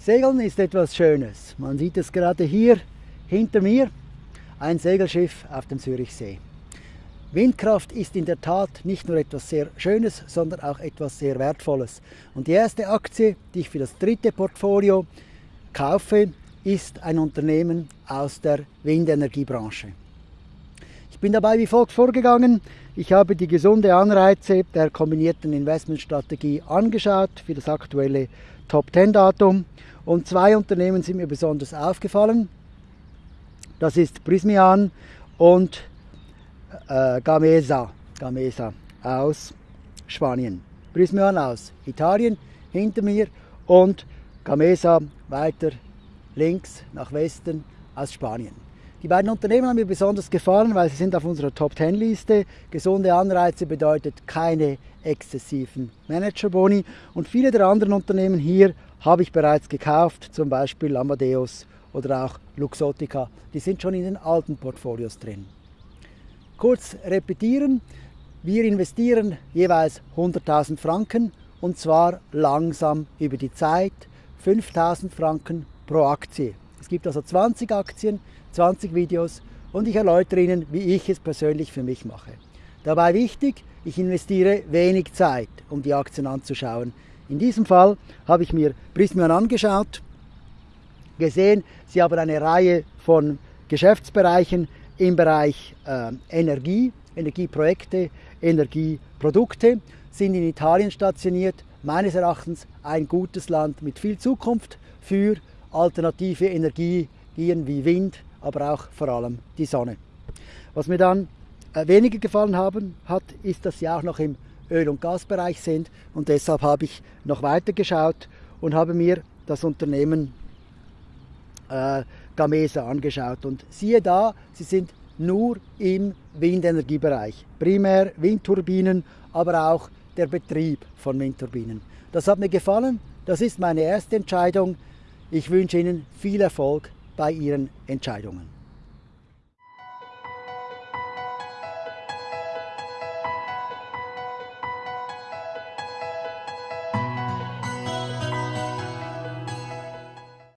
Segeln ist etwas Schönes. Man sieht es gerade hier hinter mir, ein Segelschiff auf dem Zürichsee. Windkraft ist in der Tat nicht nur etwas sehr Schönes, sondern auch etwas sehr Wertvolles. Und die erste Aktie, die ich für das dritte Portfolio kaufe, ist ein Unternehmen aus der Windenergiebranche. Ich bin dabei wie folgt vorgegangen. Ich habe die gesunde Anreize der kombinierten Investmentstrategie angeschaut für das aktuelle Top 10 Datum und zwei Unternehmen sind mir besonders aufgefallen. Das ist Prismian und äh, Gamesa, Gamesa aus Spanien. Prismian aus Italien hinter mir und Gamesa weiter links nach Westen aus Spanien. Die beiden Unternehmen haben mir besonders gefallen, weil sie sind auf unserer Top 10 Liste. Gesunde Anreize bedeutet keine exzessiven Managerboni und viele der anderen Unternehmen hier habe ich bereits gekauft, zum Beispiel Amadeus oder auch Luxottica. Die sind schon in den alten Portfolios drin. Kurz repetieren, wir investieren jeweils 100.000 Franken und zwar langsam über die Zeit, 5.000 Franken pro Aktie. Es gibt also 20 Aktien, 20 Videos und ich erläutere Ihnen, wie ich es persönlich für mich mache. Dabei wichtig, ich investiere wenig Zeit, um die Aktien anzuschauen. In diesem Fall habe ich mir Prismian angeschaut, gesehen, sie haben eine Reihe von Geschäftsbereichen im Bereich äh, Energie, Energieprojekte, Energieprodukte, sind in Italien stationiert, meines Erachtens ein gutes Land mit viel Zukunft für alternative Energien wie Wind, aber auch vor allem die Sonne. Was mir dann äh, weniger gefallen haben, hat, ist, dass sie auch noch im Öl- und Gasbereich sind und deshalb habe ich noch weiter geschaut und habe mir das Unternehmen äh, Gamesa angeschaut und siehe da, sie sind nur im Windenergiebereich, primär Windturbinen, aber auch der Betrieb von Windturbinen. Das hat mir gefallen, das ist meine erste Entscheidung. Ich wünsche Ihnen viel Erfolg bei Ihren Entscheidungen.